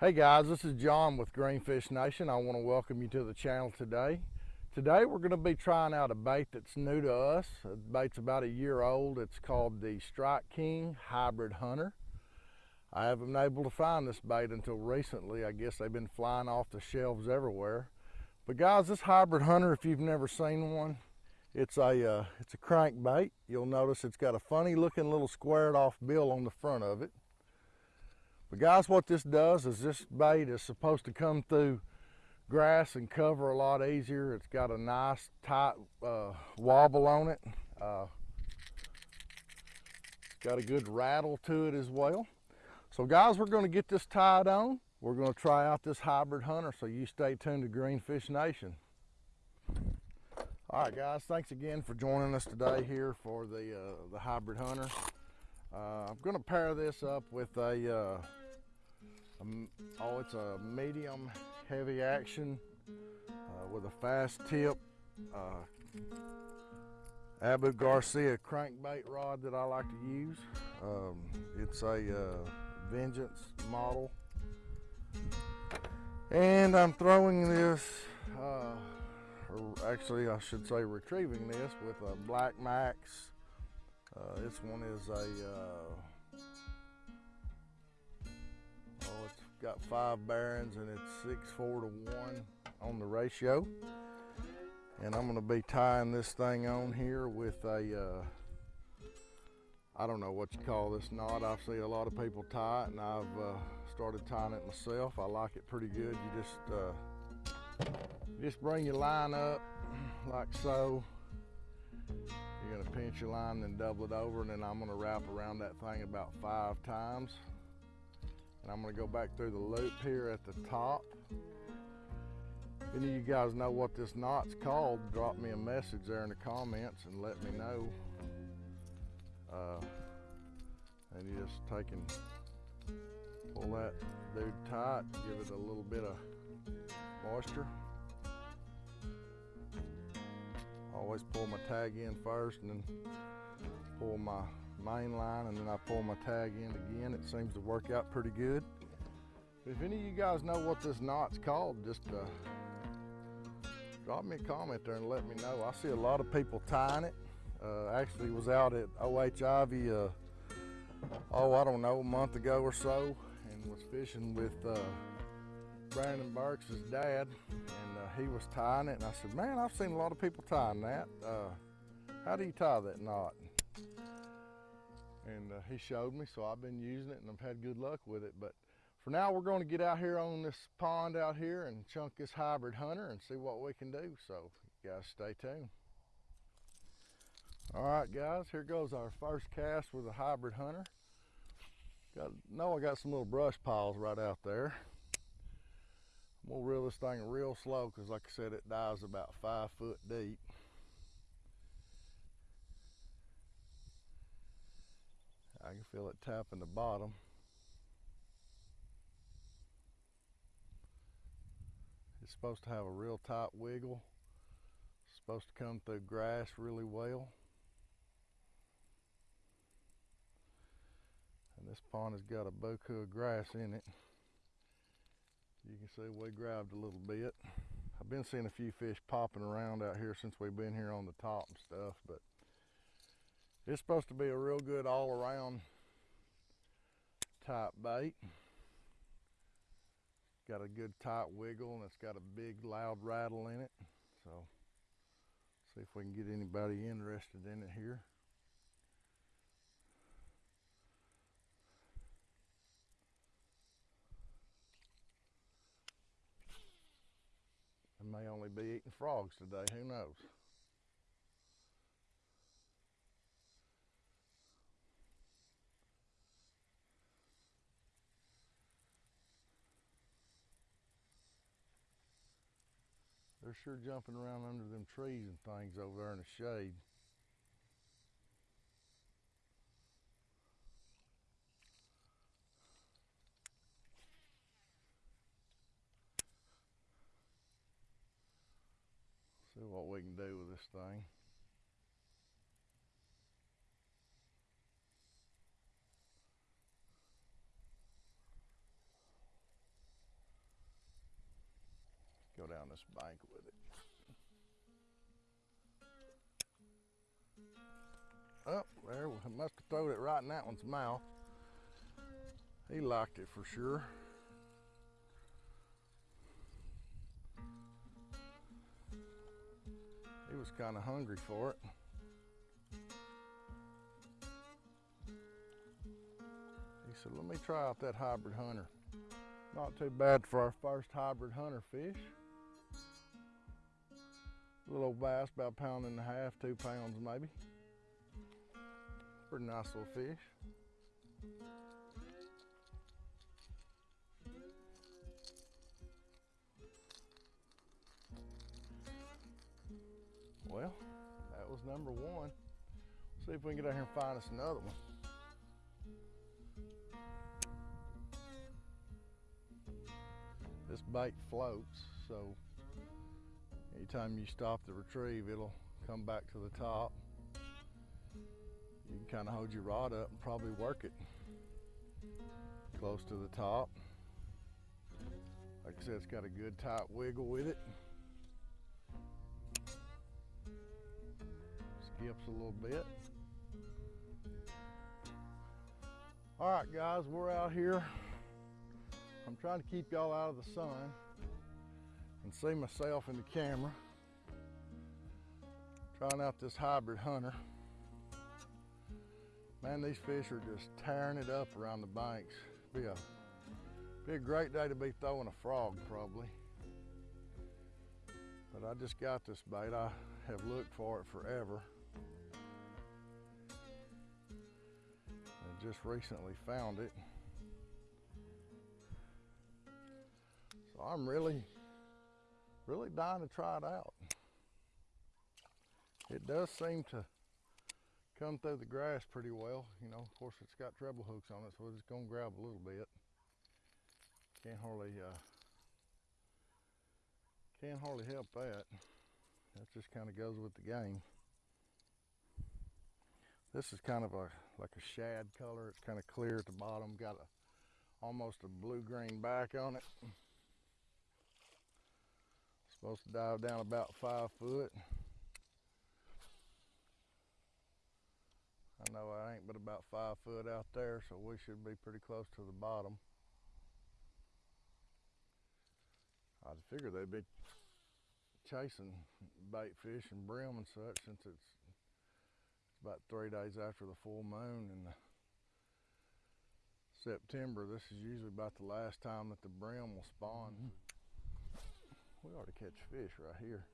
Hey guys, this is John with Greenfish Nation. I want to welcome you to the channel today. Today we're going to be trying out a bait that's new to us. The bait's about a year old. It's called the Strike King Hybrid Hunter. I haven't been able to find this bait until recently. I guess they've been flying off the shelves everywhere. But guys, this Hybrid Hunter, if you've never seen one, it's a uh, it's a crankbait. You'll notice it's got a funny looking little squared off bill on the front of it. But guys, what this does is this bait is supposed to come through grass and cover a lot easier. It's got a nice tight uh, wobble on it. Uh, it's got a good rattle to it as well. So guys, we're gonna get this tied on. We're gonna try out this hybrid hunter, so you stay tuned to Greenfish Nation. All right, guys, thanks again for joining us today here for the, uh, the hybrid hunter. Uh, I'm gonna pair this up with a, uh, a, oh, it's a medium heavy action uh, with a fast tip uh, Abu Garcia crankbait rod that I like to use. Um, it's a uh, Vengeance model. And I'm throwing this or actually I should say retrieving this with a Black Max. Uh, this one is a, uh, oh it's got five bearings and it's six four to one on the ratio. And I'm gonna be tying this thing on here with a, uh, I don't know what you call this knot. I've seen a lot of people tie it and I've uh, started tying it myself. I like it pretty good. You just uh, just bring your line up like so. You're gonna pinch your line and double it over and then I'm gonna wrap around that thing about five times. And I'm gonna go back through the loop here at the top. If any of you guys know what this knot's called, drop me a message there in the comments and let me know. Uh, and you just take and pull that dude tight, give it a little bit of moisture. always pull my tag in first and then pull my main line and then I pull my tag in again. It seems to work out pretty good. If any of you guys know what this knot's called, just uh, drop me a comment there and let me know. I see a lot of people tying it. Uh, actually was out at OH Ivy, uh, oh, I don't know, a month ago or so and was fishing with uh, Brandon Burks' dad, and uh, he was tying it. And I said, man, I've seen a lot of people tying that. Uh, how do you tie that knot? And uh, he showed me, so I've been using it and I've had good luck with it. But for now, we're going to get out here on this pond out here and chunk this hybrid hunter and see what we can do. So you guys stay tuned. All right, guys, here goes our first cast with a hybrid hunter. Got, know I got some little brush piles right out there. Gonna reel this thing real slow because like I said, it dives about five foot deep. I can feel it tapping the bottom. It's supposed to have a real tight wiggle. It's supposed to come through grass really well. And this pond has got a boku of grass in it you can see we grabbed a little bit. I've been seeing a few fish popping around out here since we've been here on the top and stuff, but it's supposed to be a real good all around type bait. Got a good tight wiggle and it's got a big loud rattle in it. So see if we can get anybody interested in it here. I may only be eating frogs today, who knows? They're sure jumping around under them trees and things over there in the shade. See what we can do with this thing. Down this bank with it. Oh, there, we must have thrown it right in that one's mouth. He liked it for sure. He was kind of hungry for it. He said, let me try out that hybrid hunter. Not too bad for our first hybrid hunter fish. Little bass, about a pound and a half, two pounds maybe. Pretty nice little fish. Well, that was number one. See if we can get out here and find us another one. This bait floats, so anytime you stop the retrieve, it'll come back to the top. You can kind of hold your rod up and probably work it close to the top. Like I said, it's got a good tight wiggle with it. Skips a little bit. All right, guys, we're out here. I'm trying to keep y'all out of the sun and see myself in the camera. Trying out this hybrid hunter. Man, these fish are just tearing it up around the banks. Be a, be a great day to be throwing a frog, probably. But I just got this bait. I have looked for it forever. And just recently found it. So I'm really, really dying to try it out. It does seem to come through the grass pretty well. You know, of course it's got treble hooks on it, so it's gonna grab a little bit. Can't hardly, uh, can't hardly help that. That just kind of goes with the game. This is kind of a like a shad color. It's kind of clear at the bottom. Got a almost a blue-green back on it. Supposed to dive down about five foot. I know I ain't but about five foot out there, so we should be pretty close to the bottom. I figured they'd be chasing bait fish and brim and such since it's, it's about three days after the full moon in September. This is usually about the last time that the brim will spawn. Mm-hmm. We ought to catch fish right here.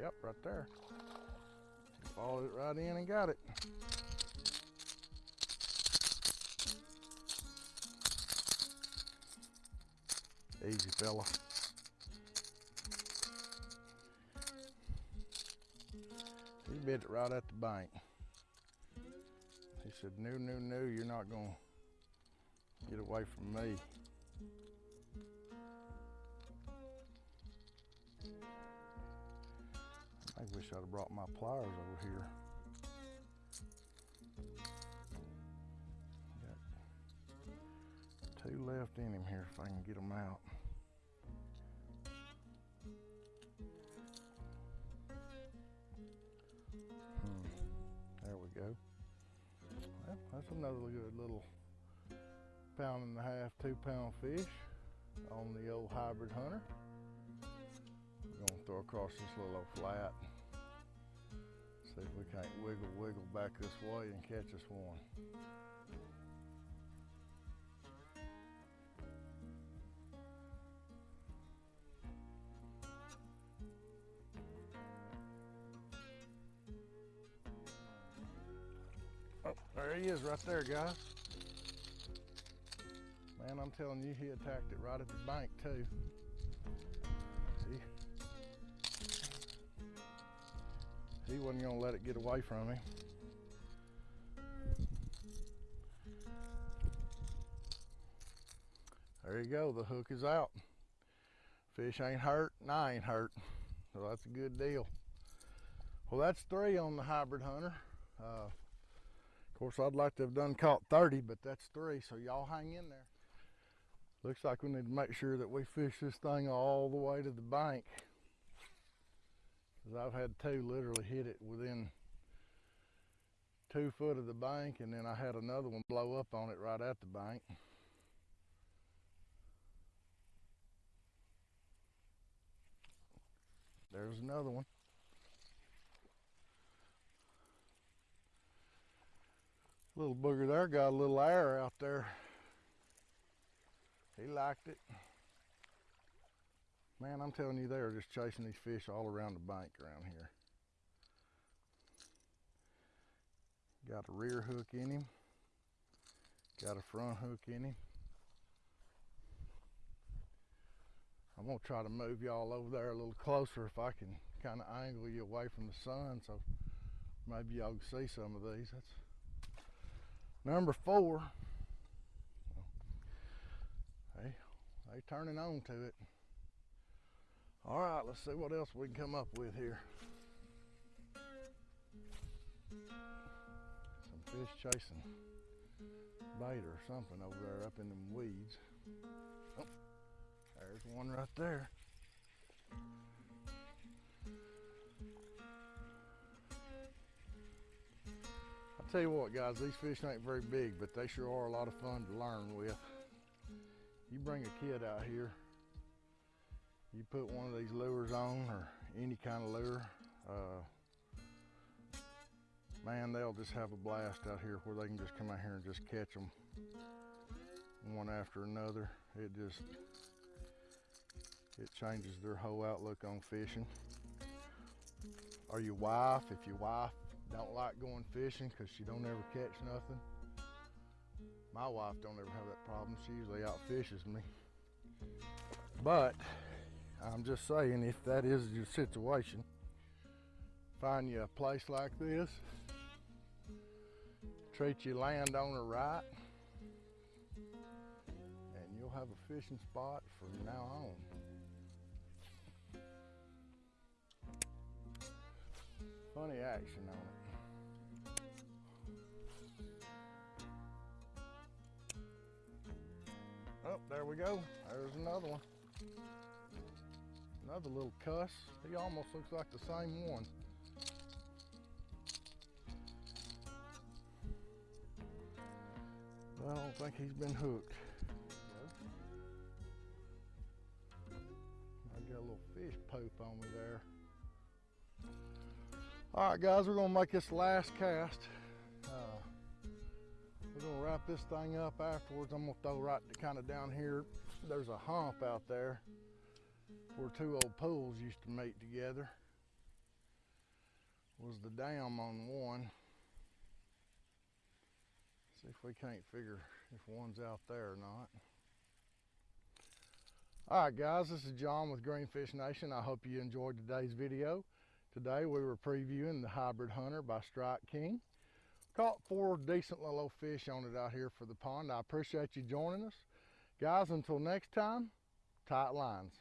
Yep, right there. Followed it right in and got it. Easy, fella. He bit it right at the bank. He said, no, no, no, you're not going to get away from me. I wish I'd have brought my pliers over here. Left in him here if I can get them out. Hmm. There we go. Well, that's another good little pound and a half, two pound fish on the old hybrid hunter. We're gonna throw across this little old flat. See if we can't wiggle, wiggle back this way and catch us one. There he is right there, guys. Man, I'm telling you, he attacked it right at the bank too. See? He wasn't gonna let it get away from him. There you go, the hook is out. Fish ain't hurt, and I ain't hurt. So that's a good deal. Well, that's three on the hybrid hunter. Uh, course, I'd like to have done caught 30, but that's three, so y'all hang in there. Looks like we need to make sure that we fish this thing all the way to the bank. Because I've had two literally hit it within two foot of the bank, and then I had another one blow up on it right at the bank. There's another one. Little booger there got a little air out there. He liked it. Man, I'm telling you, they are just chasing these fish all around the bank around here. Got a rear hook in him. Got a front hook in him. I'm gonna try to move y'all over there a little closer if I can kind of angle you away from the sun so maybe y'all can see some of these. That's number four. Hey, they turning on to it. All right, let's see what else we can come up with here. Some fish chasing bait or something over there up in them weeds. Oh, there's one right there. Tell you what, guys, these fish ain't very big, but they sure are a lot of fun to learn with. You bring a kid out here, you put one of these lures on or any kind of lure, uh, man, they'll just have a blast out here where they can just come out here and just catch them one after another. It just, it changes their whole outlook on fishing. Or your wife, if your wife don't like going fishing because she don't ever catch nothing. My wife don't ever have that problem. She usually out fishes me. But I'm just saying, if that is your situation, find you a place like this, treat your landowner right, and you'll have a fishing spot from now on. Funny action on it. There we go. There's another one. Another little cuss. He almost looks like the same one. I don't think he's been hooked. I got a little fish poop on me there. All right, guys, we're gonna make this last cast. This thing up afterwards. I'm gonna throw right kind of down here. There's a hump out there where two old pools used to meet together was the dam on one. See if we can't figure if one's out there or not. All right, guys, this is John with Greenfish Nation. I hope you enjoyed today's video. Today we were previewing the Hybrid Hunter by Strike King. Caught four decent little fish on it out here for the pond. I appreciate you joining us. Guys, until next time, tight lines.